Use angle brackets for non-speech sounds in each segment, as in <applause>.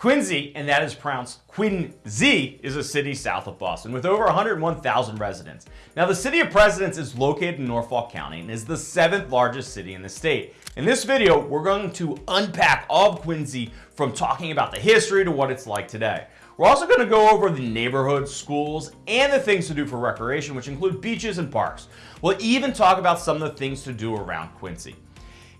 Quincy, and that is pronounced Quincy, is a city south of Boston with over 101,000 residents. Now, the city of Presidents is located in Norfolk County and is the seventh largest city in the state. In this video, we're going to unpack all of Quincy from talking about the history to what it's like today. We're also going to go over the neighborhoods, schools, and the things to do for recreation, which include beaches and parks. We'll even talk about some of the things to do around Quincy.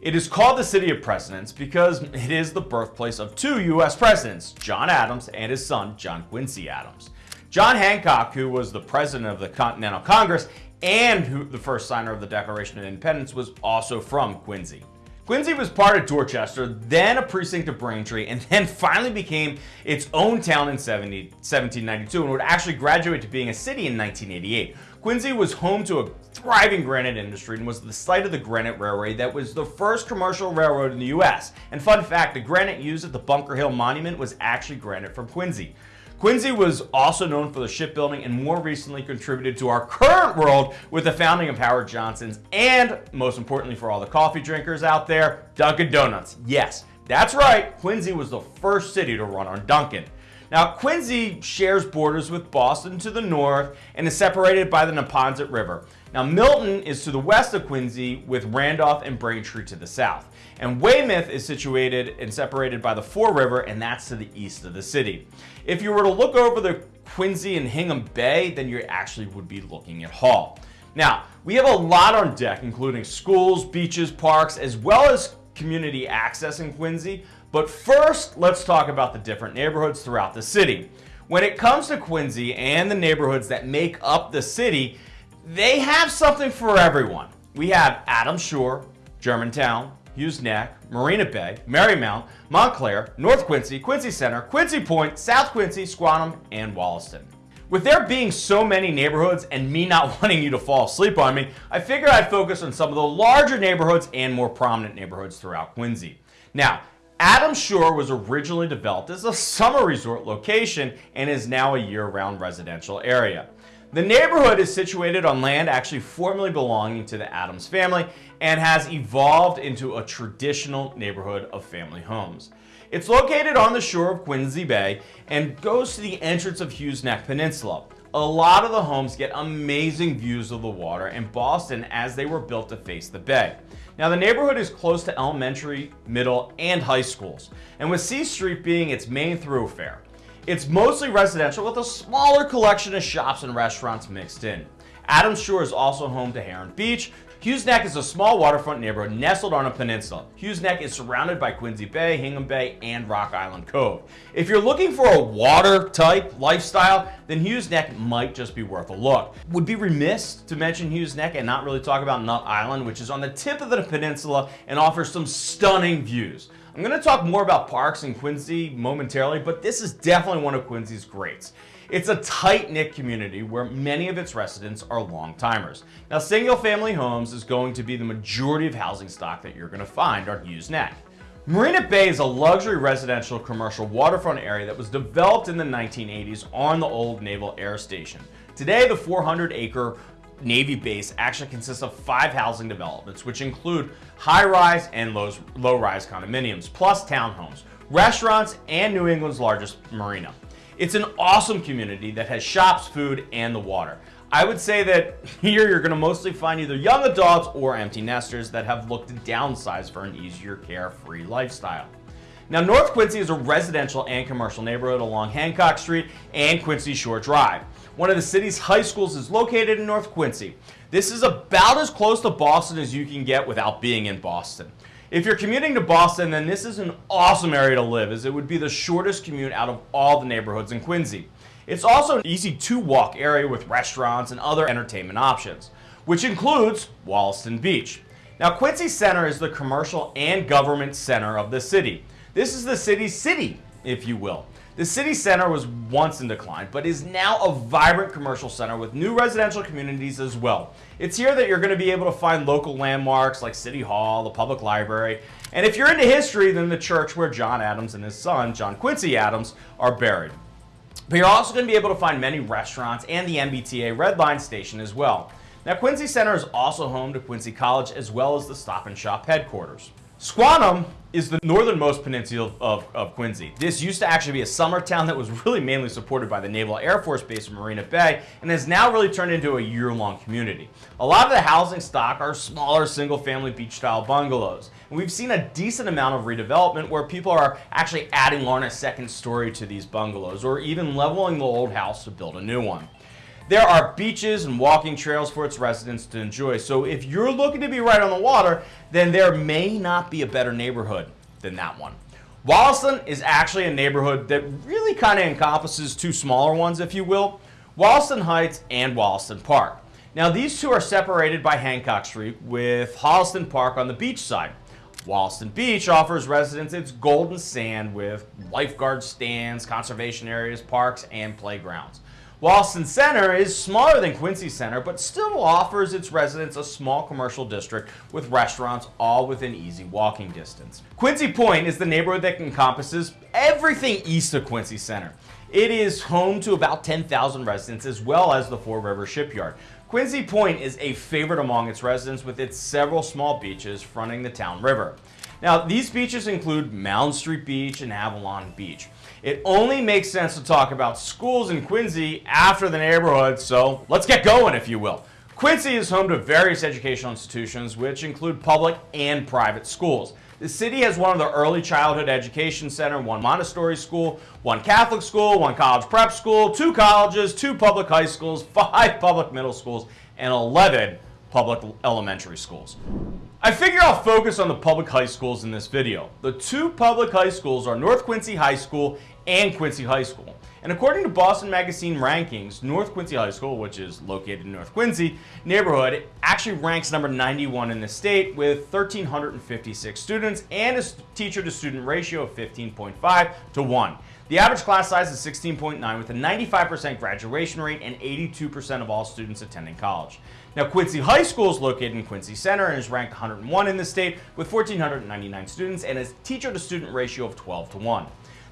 It is called the City of Presidents because it is the birthplace of two U.S. presidents, John Adams and his son, John Quincy Adams. John Hancock, who was the president of the Continental Congress and who, the first signer of the Declaration of Independence, was also from Quincy. Quincy was part of Dorchester, then a precinct of Braintree, and then <laughs> finally became its own town in 70, 1792 and would actually graduate to being a city in 1988. Quincy was home to a thriving granite industry and was the site of the Granite Railway that was the first commercial railroad in the U.S. And fun fact, the granite used at the Bunker Hill Monument was actually granite from Quincy. Quincy was also known for the shipbuilding and more recently contributed to our current world with the founding of Howard Johnson's and most importantly for all the coffee drinkers out there, Dunkin' Donuts. Yes, that's right, Quincy was the first city to run on Dunkin'. Now, Quincy shares borders with Boston to the north and is separated by the Neponset River. Now, Milton is to the west of Quincy with Randolph and Braintree to the south. And Weymouth is situated and separated by the Fore River, and that's to the east of the city. If you were to look over the Quincy and Hingham Bay, then you actually would be looking at Hull. Now, we have a lot on deck, including schools, beaches, parks, as well as community access in Quincy, but first, let's talk about the different neighborhoods throughout the city. When it comes to Quincy and the neighborhoods that make up the city, they have something for everyone. We have Adams Shore, Germantown, Hughes Neck, Marina Bay, Merrymount, Montclair, North Quincy, Quincy Center, Quincy Point, South Quincy, Squantum, and Wollaston. With there being so many neighborhoods and me not <laughs> wanting you to fall asleep on me, I figured I'd focus on some of the larger neighborhoods and more prominent neighborhoods throughout Quincy. Now, Adams Shore was originally developed as a summer resort location and is now a year-round residential area. The neighborhood is situated on land actually formerly belonging to the Adams family and has evolved into a traditional neighborhood of family homes. It's located on the shore of Quincy Bay and goes to the entrance of Hughes Neck Peninsula. A lot of the homes get amazing views of the water and Boston as they were built to face the bay. Now the neighborhood is close to elementary, middle, and high schools, and with Sea Street being its main thoroughfare. It's mostly residential with a smaller collection of shops and restaurants mixed in. Adams Shore is also home to Heron Beach, Hughes Neck is a small waterfront neighborhood nestled on a peninsula. Hughes Neck is surrounded by Quincy Bay, Hingham Bay, and Rock Island Cove. If you're looking for a water type lifestyle, then Hughes Neck might just be worth a look. Would be remiss to mention Hughes Neck and not really talk about Nut Island, which is on the tip of the peninsula and offers some stunning views. I'm going to talk more about parks in Quincy momentarily, but this is definitely one of Quincy's greats. It's a tight-knit community where many of its residents are long-timers. Now, single-family homes is going to be the majority of housing stock that you're going to find on Hughes Neck. Marina Bay is a luxury residential commercial waterfront area that was developed in the 1980s on the old Naval Air Station. Today, the 400-acre Navy base actually consists of five housing developments, which include high-rise and low-rise condominiums, plus townhomes, restaurants, and New England's largest marina. It's an awesome community that has shops, food, and the water. I would say that <laughs> here you're going to mostly find either young adults or empty nesters that have looked to downsize for an easier carefree lifestyle. Now North Quincy is a residential and commercial neighborhood along Hancock Street and Quincy Shore Drive. One of the city's high schools is located in North Quincy. This is about as close to Boston as you can get without being in Boston. If you're commuting to Boston, then this is an awesome area to live as it would be the shortest commute out of all the neighborhoods in Quincy. It's also an easy to walk area with restaurants and other entertainment options, which includes Wollaston Beach. Now Quincy Center is the commercial and government center of the city. This is the city's city, if you will. The city center was once in decline, but is now a vibrant commercial center with new residential communities as well. It's here that you're going to be able to find local landmarks like City Hall, the public library, and if you're into history, then the church where John Adams and his son, John Quincy Adams, are buried. But you're also going to be able to find many restaurants and the MBTA Red Line station as well. Now, Quincy Center is also home to Quincy College as well as the Stop and Shop headquarters. Squantum is the northernmost peninsula of, of, Quincy. This used to actually be a summer town that was <laughs> really mainly supported by the Naval Air Force Base in Marina Bay and has now really turned into a year-long community. A lot of the housing stock are smaller single-family beach-style bungalows. And we've seen a decent amount of redevelopment where people are actually adding on a second story to these bungalows or even leveling the old house to build a new one. There are beaches and walking trails for its residents to enjoy. So if you're looking to be right on the water, then there may not be a better neighborhood than that one. Wollaston is actually a neighborhood that really kind of encompasses two smaller ones, if you will, Wollaston Heights and Wollaston Park. Now these two are separated by Hancock Street with Wollaston Park on the beach side. Wollaston Beach offers residents its golden sand with lifeguard stands, conservation areas, parks, and playgrounds. Wollaston Center is smaller than Quincy Center, but still offers its residents a small commercial district with restaurants all within easy walking distance. Quincy Point is the neighborhood that encompasses everything east of Quincy Center. It is home to about 10,000 residents as well as the Fore River Shipyard. Quincy Point is a favorite among its residents with its several small beaches fronting the town river. Now, these beaches include Mound Street Beach and Avalon Beach. It only makes sense to talk about schools in Quincy after the neighborhood, so let's get going, if you will. Quincy is home to various educational institutions, which include public and private schools. The city has one of the early childhood education center, one Montessori school, one Catholic school, one college prep school, two colleges, two public high schools, <laughs> five public middle schools, and 11 public elementary schools. I figure I'll focus on the public high schools in this video. The two public high schools are North Quincy High School and Quincy High School. And according to Boston Magazine rankings, North Quincy High School, which is located in North Quincy neighborhood, actually ranks number 91 in the state with 1,356 students and a teacher to student ratio of 15.5 to 1. The average class size is 16.9 with a 95% graduation rate and 82% of all students attending college. Now Quincy High School is located in Quincy Center and is ranked 101 in the state with 1,499 students and a teacher to student ratio of 12 to 1.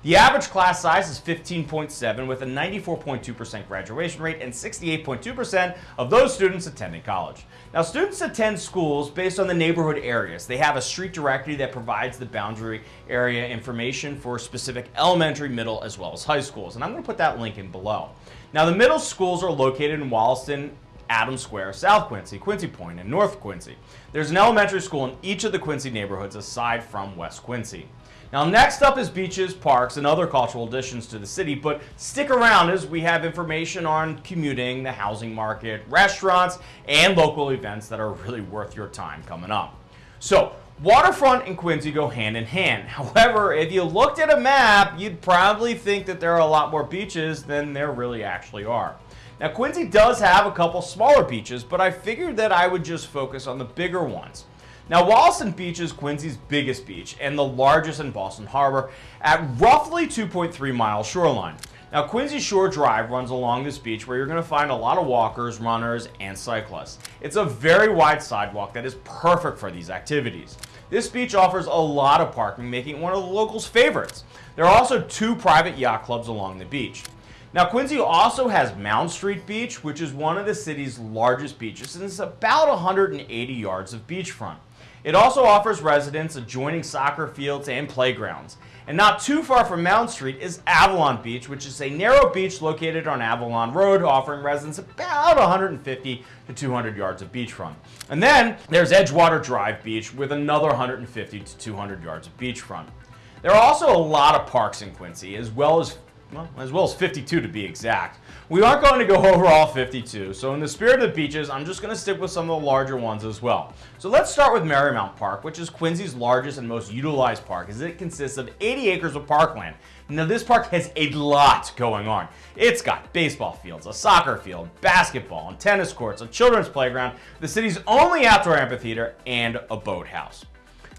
The average class size is 15.7 with a 94.2% graduation rate and 68.2% of those students attending college. Now students attend schools based on the neighborhood areas. They have a street directory that provides the boundary area information for specific elementary, middle, as well as high schools. And I'm going to put that link in below. Now the middle schools are located in Wollaston, Adams Square, South Quincy, Quincy Point, and North Quincy. There's an elementary school in each of the Quincy neighborhoods aside from West Quincy. Now next up is beaches, parks, and other cultural additions to the city, but stick around as we have information on commuting, the housing market, restaurants, and local events that are really worth your time coming up. So, waterfront and Quincy go hand in hand. <laughs> However, if you looked at a map, you'd probably think that there are a lot more beaches than there really actually are. Now, Quincy does have a couple smaller beaches, but I figured that I would just focus on the bigger ones. Now, Wollaston Beach is Quincy's biggest beach and the largest in Boston Harbor at roughly 2.3 miles shoreline. Now, Quincy Shore Drive runs along this beach where you're going to find a lot of walkers, runners, and cyclists. It's a very wide sidewalk that is perfect for these activities. This beach offers a lot of parking, making it one of the locals' favorites. There are also two private yacht clubs along the beach. Now, Quincy also has Mound Street Beach, which is one of the city's largest beaches, and it's about 180 yards of beachfront. It also offers residents adjoining soccer fields and playgrounds. And not too far from Mound Street is Avalon Beach, which is a narrow beach located on Avalon Road, offering residents about 150 to 200 yards of beachfront. And then there's Edgewater Drive Beach with another 150 to 200 yards of beachfront. There are also a lot of parks in Quincy, as well as well, as well as 52 to be exact. We aren't going to go over all 52, so in the spirit of the beaches, I'm just going to stick with some of the larger ones as well. So let's start with Merrymount Park, which is Quincy's largest and most utilized park, as it consists of 80 acres of parkland. Now this park has a lot going on. It's got baseball fields, a soccer field, basketball, and tennis courts, a children's playground, the city's only outdoor amphitheater, and a boathouse.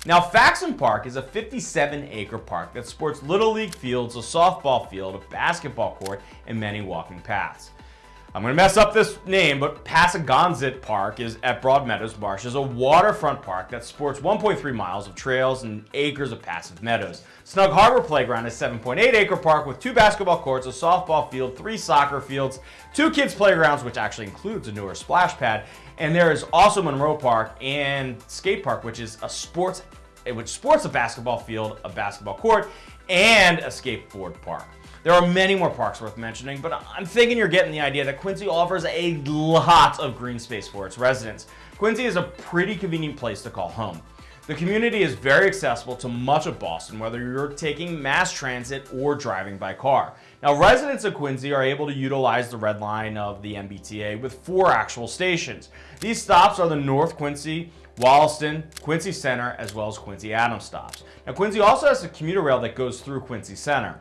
Now, Faxon Park is a 57-acre park that sports Little League fields, a softball field, a basketball court, and many walking paths. I'm going to mess up this name, but Passagonzit Park is at Broadmeadows Marsh is a waterfront park that sports 1.3 miles of trails and acres of passive meadows. Snug Harbor Playground is 7.8 acre park with two basketball courts, a softball field, three soccer fields, two kids playgrounds, which actually includes a newer splash pad, and there is also Monroe Park and Skate Park, which is a sports which sports a basketball field, a basketball court, and a skateboard park. There are many more parks worth mentioning, but I'm thinking you're getting the idea that Quincy offers a lot of green space for its residents. Quincy is a pretty convenient place to call home. The community is very accessible to much of Boston, whether you're taking mass transit or driving by car. Now, residents of Quincy are able to utilize the red line of the MBTA with four actual stations. These stops are the North Quincy, Wollaston, Quincy Center, as well as Quincy Adams stops. Now, Quincy also has a commuter rail that goes through Quincy Center.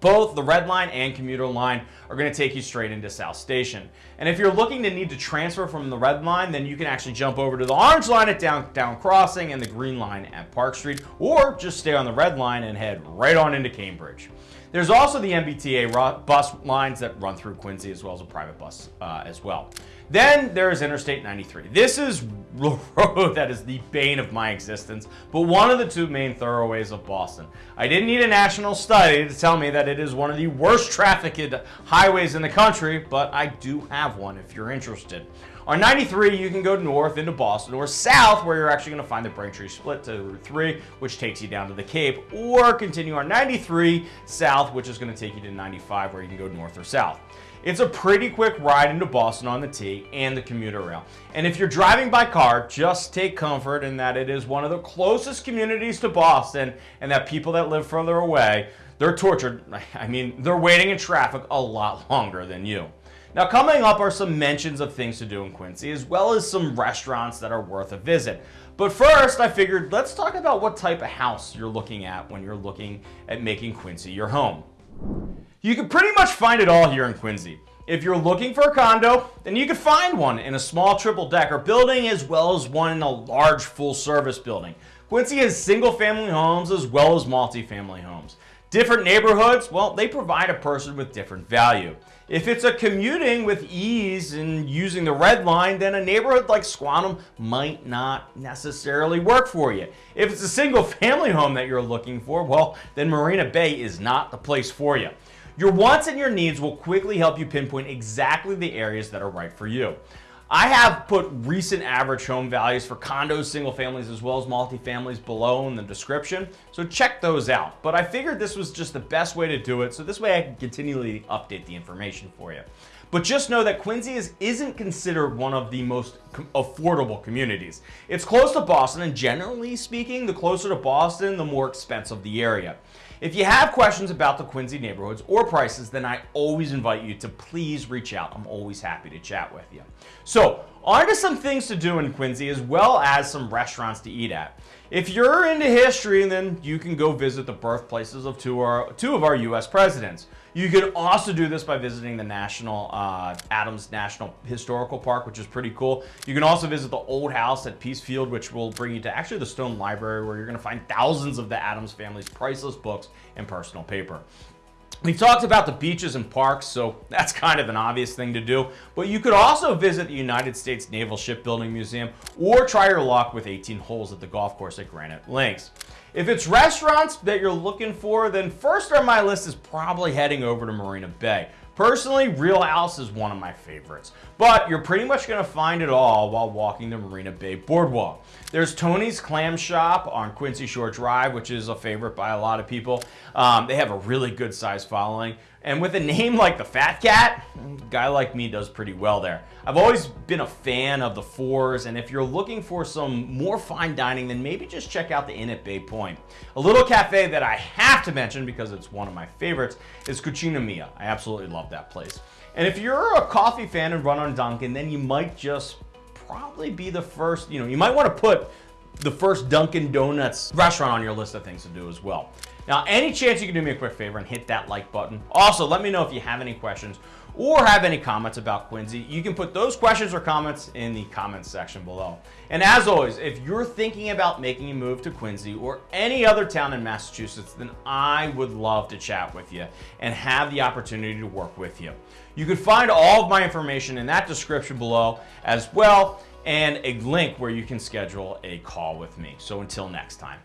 Both the red line and commuter line are going to take you straight into South Station. And if you're looking to need to transfer from the red line, then you can actually jump over to the orange line at Downtown Crossing and the green line at Park Street, or just stay on the red line and head right on into Cambridge. There's also the MBTA bus lines that run through Quincy as well as a private bus uh, as well. Then there's Interstate 93. This is <laughs> the road that is the bane of my existence, but one of the two main thoroughways of Boston. I didn't need a national study to tell me that it is one of the worst trafficked highways in the country, but I do have one if you're interested. On 93, you can go north into Boston or south where you're actually going to find the Braintree split to Route 3, which takes you down to the Cape, or continue on 93 south, which is going to take you to 95 where you can go north or south. It's a pretty quick ride into Boston on the T and the commuter rail. And if you're driving by car, just take comfort in that it is one of the closest communities to Boston and that people that live further away, they're tortured. <laughs> I mean, they're waiting in traffic a lot <laughs> longer than you. Now coming up are some mentions of things to do in Quincy, as well as some restaurants that are worth a visit. But first, I figured let's talk about what type of house you're looking at when you're looking at making Quincy your home. You can pretty much find it all here in Quincy. If you're looking for a condo, then you can find one in a small triple decker building as well as one in a large full service building. Quincy has single family homes as well as multi-family homes. Different neighborhoods, well, they provide a person with different value. If it's a commuting with ease and using the red line, then a neighborhood like Squantum might not necessarily work for you. If it's a single <laughs> family home that you're looking for, well, then Marina Bay is not the place for you. Your wants and your needs will quickly help you pinpoint exactly the areas that are right for you. I have put recent average home values for condos, single families, as well as multifamilies below in the description, so check those out. But I figured this was just the best way to do it, so this way I can continually update the information for you. But just know that Quincy is, isn't considered one of the most affordable communities. It's close to Boston, and generally speaking, the closer to Boston, the more expensive the area. If you have questions about the Quincy neighborhoods or prices, then I always invite you to please reach out. I'm always happy to chat with you. So on to some things to do in Quincy as well as some restaurants to eat at. If you're into history, then you can go visit the birthplaces of two, two of our U.S. presidents. You can also do this by visiting the National uh, Adams National Historical Park, which is pretty cool. You can also visit the old house at Peace Field, which will bring you to actually the Stone Library, where you're going to find thousands of the Adams family's priceless books and personal paper. We've talked about the beaches and parks, so that's kind of an obvious thing to do. But you could also visit the United States Naval Shipbuilding Museum or try your luck with 18 holes at the golf course at Granite Links. If it's restaurants that you're looking for, then first on my list is probably heading over to Marina Bay. Personally, Real House is one of my favorites, but you're pretty much going to find it all while walking the Marina Bay Boardwalk. There's Tony's Clam Shop on Quincy Shore Drive, which is a favorite by a lot of people. Um, they have a really good size following. And with a name like the Fat Cat, a guy like me does pretty well there. I've always been a fan of the fours, and if you're looking for some more fine dining, then maybe just check out the Inn at Bay Point. A little cafe that I have to mention because it's one of my favorites is Cucina Mia. I absolutely love that place. And if you're a coffee fan and run on Dunkin', then you might just probably be the first, you know, you might want to put the first Dunkin' Donuts restaurant on your list of things to do as well. Now, any chance you can do me a quick favor and hit that like button. Also, let me know if you have any questions or have any comments about Quincy. You can put those questions or comments in the comments section below. And as always, if you're thinking about making a move to Quincy or any other town in Massachusetts, then I would love to chat with you and have the opportunity to work with you. You can find all of my information in that description below as well and a link where you can schedule a call with me. So until next time.